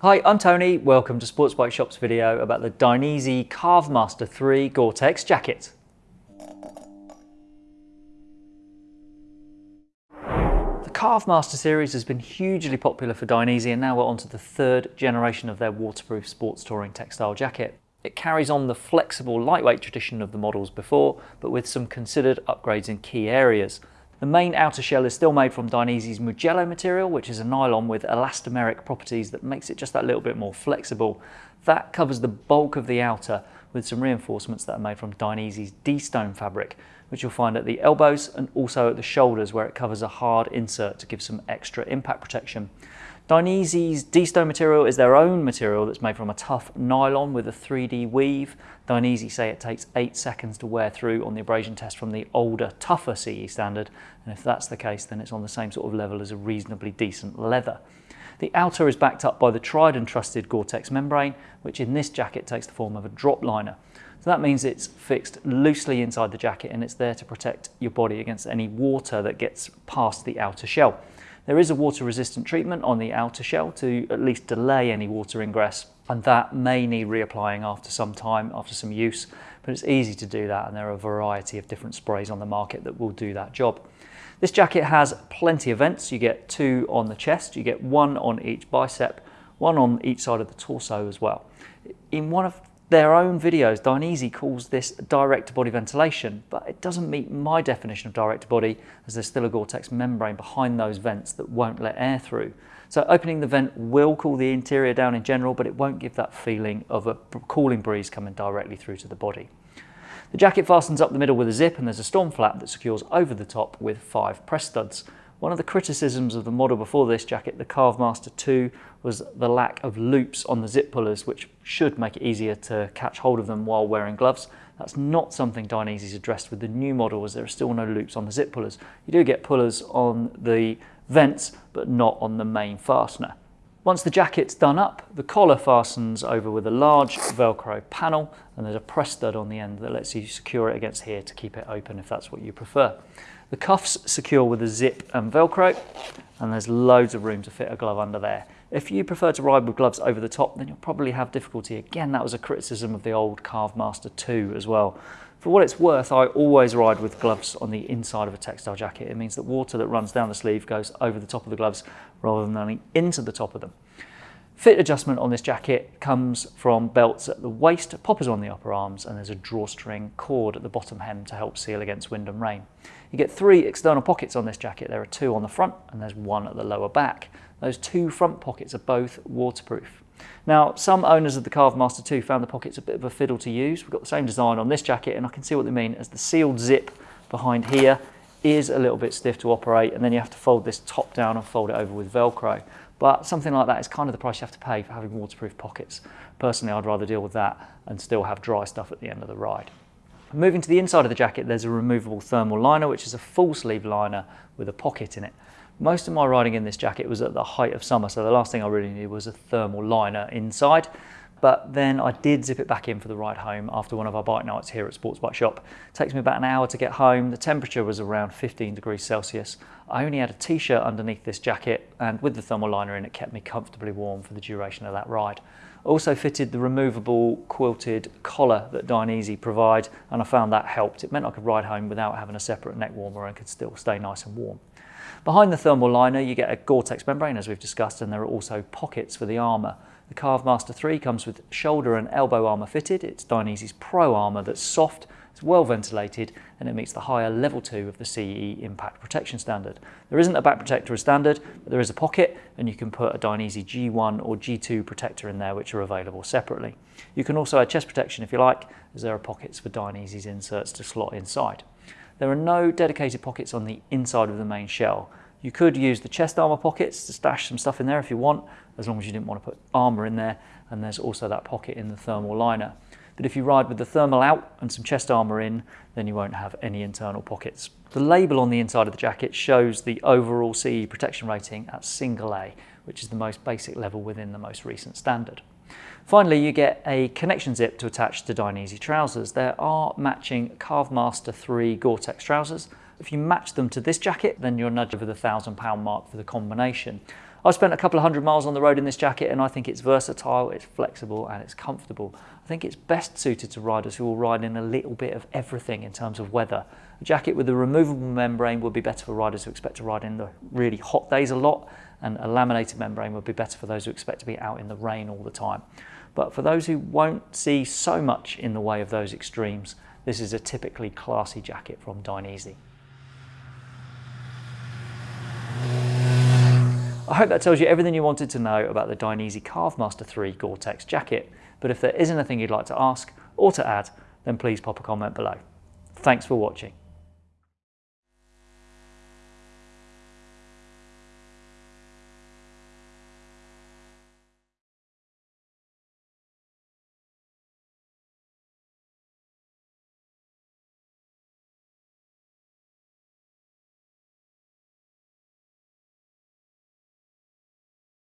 Hi, I'm Tony. Welcome to Sports Bike Shop's video about the Dainese Carve Master 3 Gore-Tex jacket. The Carve Master series has been hugely popular for Dainese and now we're on to the third generation of their waterproof sports touring textile jacket. It carries on the flexible, lightweight tradition of the models before, but with some considered upgrades in key areas. The main outer shell is still made from Dainese's Mugello material, which is a nylon with elastomeric properties that makes it just that little bit more flexible. That covers the bulk of the outer with some reinforcements that are made from Dainese's D-Stone fabric, which you'll find at the elbows and also at the shoulders where it covers a hard insert to give some extra impact protection. Dainese's D-Stone material is their own material that's made from a tough nylon with a 3D weave. Dainese say it takes 8 seconds to wear through on the abrasion test from the older, tougher CE standard, and if that's the case then it's on the same sort of level as a reasonably decent leather. The outer is backed up by the tried and trusted Gore-Tex membrane, which in this jacket takes the form of a drop liner. So that means it's fixed loosely inside the jacket and it's there to protect your body against any water that gets past the outer shell. There is a water resistant treatment on the outer shell to at least delay any water ingress and that may need reapplying after some time, after some use, but it's easy to do that and there are a variety of different sprays on the market that will do that job. This jacket has plenty of vents. You get two on the chest, you get one on each bicep, one on each side of the torso as well. In one of their own videos, Dainese calls this direct to body ventilation, but it doesn't meet my definition of direct to body as there's still a Gore-Tex membrane behind those vents that won't let air through. So opening the vent will cool the interior down in general, but it won't give that feeling of a cooling breeze coming directly through to the body. The jacket fastens up the middle with a zip and there's a storm flap that secures over the top with five press studs. One of the criticisms of the model before this jacket, the Carve Master 2, was the lack of loops on the zip pullers, which should make it easier to catch hold of them while wearing gloves. That's not something Dainese's addressed with the new model as there are still no loops on the zip pullers. You do get pullers on the vents, but not on the main fastener. Once the jacket's done up, the collar fastens over with a large Velcro panel and there's a press stud on the end that lets you secure it against here to keep it open if that's what you prefer. The cuffs secure with a zip and Velcro and there's loads of room to fit a glove under there. If you prefer to ride with gloves over the top, then you'll probably have difficulty. Again, that was a criticism of the old Carve Master 2 as well. For what it's worth, I always ride with gloves on the inside of a textile jacket. It means that water that runs down the sleeve goes over the top of the gloves rather than running into the top of them. Fit adjustment on this jacket comes from belts at the waist, poppers on the upper arms, and there's a drawstring cord at the bottom hem to help seal against wind and rain. You get three external pockets on this jacket. There are two on the front and there's one at the lower back. Those two front pockets are both waterproof. Now, some owners of the Carve Master 2 found the pockets a bit of a fiddle to use. We've got the same design on this jacket and I can see what they mean as the sealed zip behind here is a little bit stiff to operate and then you have to fold this top down and fold it over with Velcro. But something like that is kind of the price you have to pay for having waterproof pockets. Personally, I'd rather deal with that and still have dry stuff at the end of the ride. Moving to the inside of the jacket, there's a removable thermal liner, which is a full sleeve liner with a pocket in it. Most of my riding in this jacket was at the height of summer, so the last thing I really needed was a thermal liner inside. But then I did zip it back in for the ride home after one of our bike nights here at Sports Bike Shop. It takes me about an hour to get home. The temperature was around 15 degrees Celsius. I only had a t-shirt underneath this jacket and with the thermal liner in it kept me comfortably warm for the duration of that ride. Also fitted the removable quilted collar that Dainese provide and I found that helped. It meant I could ride home without having a separate neck warmer and could still stay nice and warm. Behind the thermal liner you get a Gore-Tex membrane as we've discussed and there are also pockets for the armour. The Carve Master 3 comes with shoulder and elbow armour fitted. It's Dainese's Pro armour that's soft, it's well ventilated and it meets the higher level 2 of the CE impact protection standard. There isn't a back protector as standard, but there is a pocket and you can put a Dainese G1 or G2 protector in there which are available separately. You can also add chest protection if you like, as there are pockets for Dainese's inserts to slot inside. There are no dedicated pockets on the inside of the main shell. You could use the chest armor pockets to stash some stuff in there if you want, as long as you didn't want to put armor in there. And there's also that pocket in the thermal liner. But if you ride with the thermal out and some chest armor in, then you won't have any internal pockets. The label on the inside of the jacket shows the overall CE protection rating at single A, which is the most basic level within the most recent standard. Finally, you get a connection zip to attach to Dainese trousers. There are matching Carve Master 3 Gore-Tex trousers. If you match them to this jacket, then you're nudge over the thousand pound mark for the combination. I spent a couple of hundred miles on the road in this jacket and I think it's versatile, it's flexible and it's comfortable. I think it's best suited to riders who will ride in a little bit of everything in terms of weather. A jacket with a removable membrane would be better for riders who expect to ride in the really hot days a lot and a laminated membrane would be better for those who expect to be out in the rain all the time. But for those who won't see so much in the way of those extremes, this is a typically classy jacket from Dainese. Hope that tells you everything you wanted to know about the Dainese Carve Master 3 Gore-Tex jacket, but if there is anything you'd like to ask or to add, then please pop a comment below. Thanks for watching.